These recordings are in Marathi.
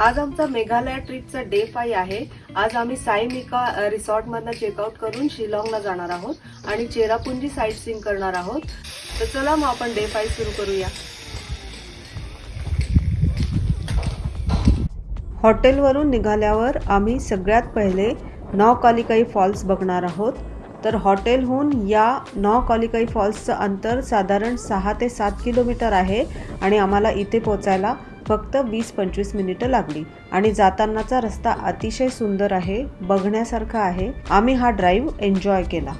आज आमचा मेघालय ट्रिपचा डे फाय आहे. आज आम्ही साईमिका रिसॉर्ट मधनं चेकआउट करून शिलाँगला जाणार आहोत आणि चेरापुंजी साईट सीन करणार आहोत. तर चला मग आपण डे फाय सुरू करूया. हॉटेलवरून निघाल्यावर आम्ही सगळ्यात पहिले नॉ कालिकाई फॉल्स बघणार आहोत. तर हॉटेलहून या नॉ कालिकाई फॉल्सचं अंतर साधारण सहा ते सात किलोमीटर आहे आणि आम्हाला इथे पोचायला फक्त वीस पंचवीस मिनिटं लागली. आणि जातानाचा रस्ता अतिशय सुंदर आहे बघण्यासारखा आहे. आम्ही हा ड्राईव्ह एन्जॉय केला.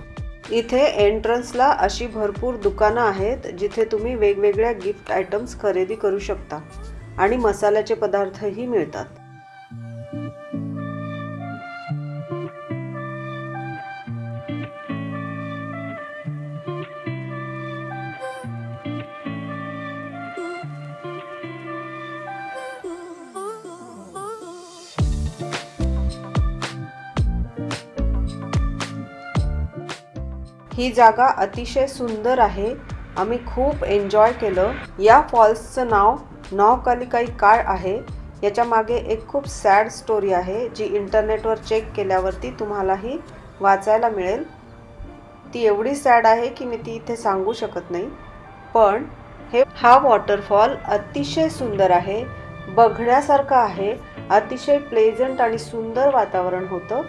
इथे एंट्रन्सला अशी भरपूर दुकानं आहेत जिथे तुम्ही वेगवेगळ्या गिफ्ट आयटम्स खरेदी करू शकता. आणि मसाल्याचे पदार्थही मिळतात. ही जागा अतिशय सुंदर आहे. आम्ही खूप एन्जॉय केलं. या फॉल्सचं नाव नौकालिकाई काय आहे. याच्या मागे एक खूप सॅड स्टोरी आहे जी इंटरनेटवर चेक केल्यावरती तुम्हालाही वाचायला मिळेल. ती एवढी सॅड आहे की मी ती इथे सांगू शकत नाही. पण हे हा वॉटरफॉल अतिशय सुंदर आहे. बघण्यासारखा आहे. अतिशय प्लेझंट आणि सुंदर वातावरण होतं.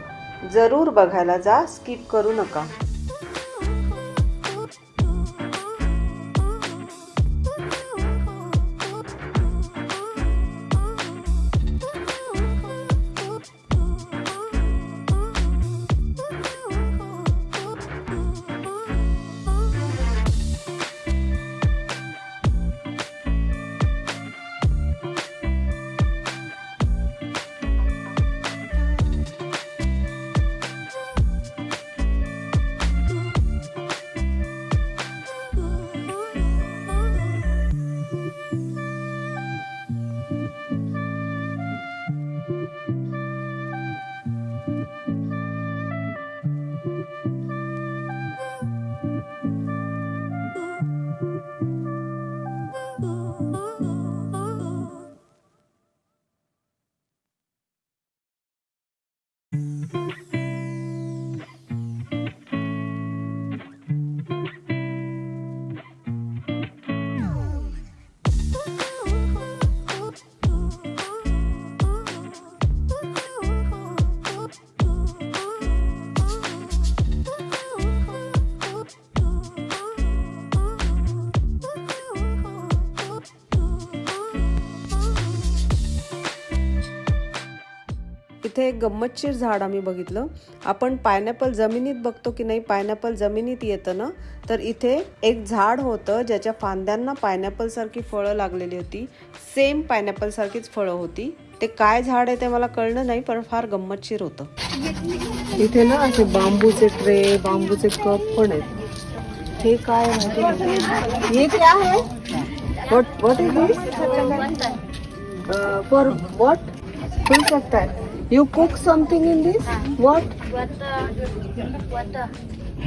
जरूर बघायला जा. स्किप करू नका. इथे एक गंमतशीर झाड आम्ही बघितलं. आपण पायनॅपल जमिनीत बघतो की नाही पायनॅपल जमिनीत येतं ना? तर इथे एक झाड होतं ज्याच्या फांद्यांना पायनॅपल सारखी फळं लागलेली होती. सेम पायनॅपल सारखीच फळं होती. ते काय झाड आहे ते मला कळलं नाही पण फार गंमतशीर होतं. इथे ना असे बांबूचे ट्रे बांबूचे कप पण आहेत. हे काय आहे. हे क्या व्हाट व्हाट इज फॉर सकता है you cook something in this what butter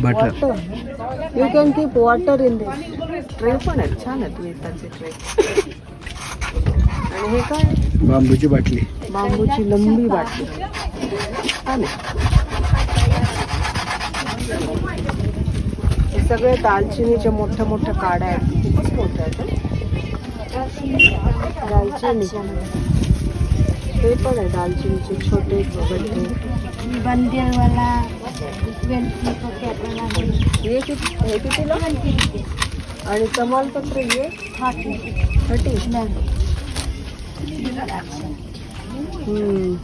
water you can keep water in this tray पण आहेत छान आहेत वेताचे ट्रे आणि हे काय? बांबूची बाटली. बांबूची लंबी बाटली. छान आहे. हे सगळे दालचिनीच्या मोठ्या मोठ्या काड्या आहेत. खूपच मोठ्या आहेत हं. दालचिनी हे पण आहे दालचिनीचे छोटे गड्डे बंदिल वाला ट्वेंटी पॉकेट वाला हे? किती हे? कितीला आणि तमालपत्र हे थर्टी हम्म.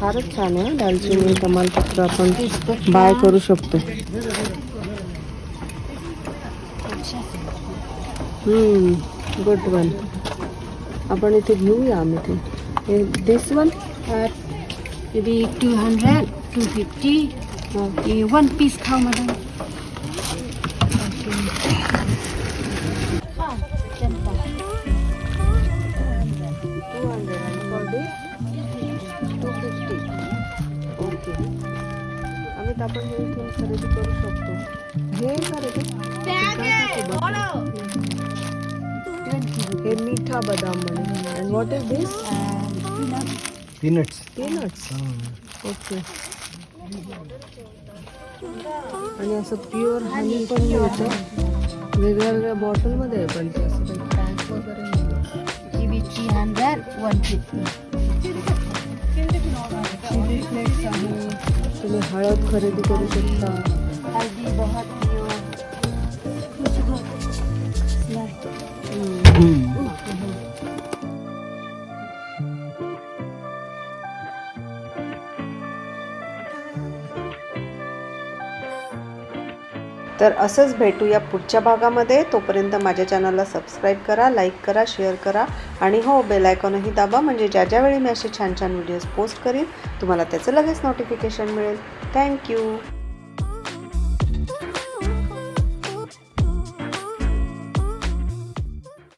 फारच छान आहे दालचिनी तमालपत्र आपण बाय करू शकतो. Good one. आपण इथे घेऊया आम्ही ते. हे दिस वन maybe 200 250 ये one piece खाओ madam. टू हंड्रेड आणि for this two fifty okay Amit आपण हे इथून खरेदी करू शकतो हे खरेदी हे मिठा बदाम म्हणे and what is this peanuts peanuts okay आणि असं प्युअर हनी पण मिळतं. वेगळ्या वेगळ्या बॉटलमध्ये आहे पण ते असं काही टँक वगैरे नाही. Kiwi three hundred one fifty chilli flakes आहे. तुम्ही हळद खरेदी करू शकता. हल्दी बहुत तर असंच भेटूया पुढच्या भागामध्ये. तोपर्यंत माझ्या चॅनलला सबस्क्राईब करा लाईक करा शेअर करा आणि हो बेलायकॉनही दाबा. म्हणजे ज्या ज्यावेळी मी असे छान छान व्हिडिओज पोस्ट करीन तुम्हाला त्याचं लगेच नोटिफिकेशन मिळेल. थँक्यू.